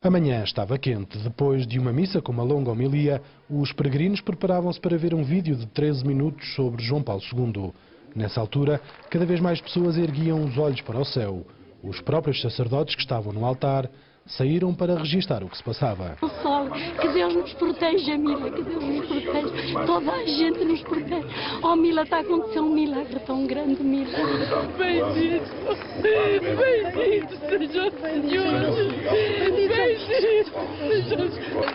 A manhã estava quente. Depois de uma missa com uma longa homilia, os peregrinos preparavam-se para ver um vídeo de 13 minutos sobre João Paulo II. Nessa altura, cada vez mais pessoas erguiam os olhos para o céu. Os próprios sacerdotes que estavam no altar saíram para registar o que se passava. O sol, que Deus nos proteja, Mila, que Deus nos proteja. Toda a gente nos protege. Oh, Mila, está a acontecer um milagre tão grande, Mila. Bendito, bendito seja o Senhor. Bendito seja o Senhor.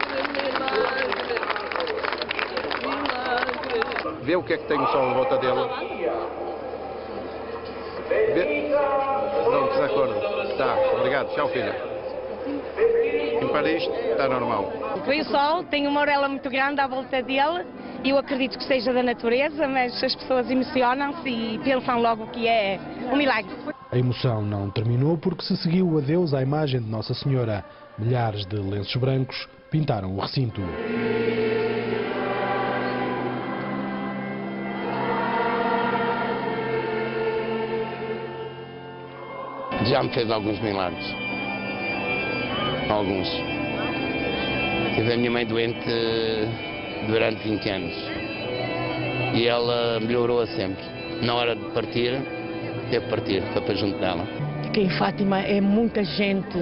Vê o que é que tem o sol à volta dele. Vê. Não, desacordo. Tá, obrigado. Tchau, filha. Para isto, está normal. Foi o sol, tem uma orelha muito grande à volta dele e eu acredito que seja da natureza, mas as pessoas emocionam-se e pensam logo que é um milagre. A emoção não terminou porque se seguiu o adeus à imagem de Nossa Senhora. Milhares de lenços brancos pintaram o recinto. Já me fez alguns milagres. Alguns. Tive a minha mãe doente durante 20 anos. E ela melhorou-a sempre. Na hora de partir, teve que partir, foi para junto dela. Que em Fátima é muita gente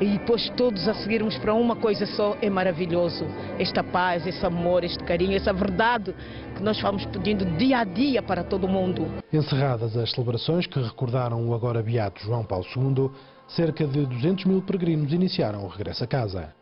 e depois todos a seguirmos para uma coisa só é maravilhoso. Esta paz, esse amor, este carinho, essa verdade que nós vamos pedindo dia a dia para todo mundo. Encerradas as celebrações que recordaram o agora beato João Paulo II, cerca de 200 mil peregrinos iniciaram o regresso a casa.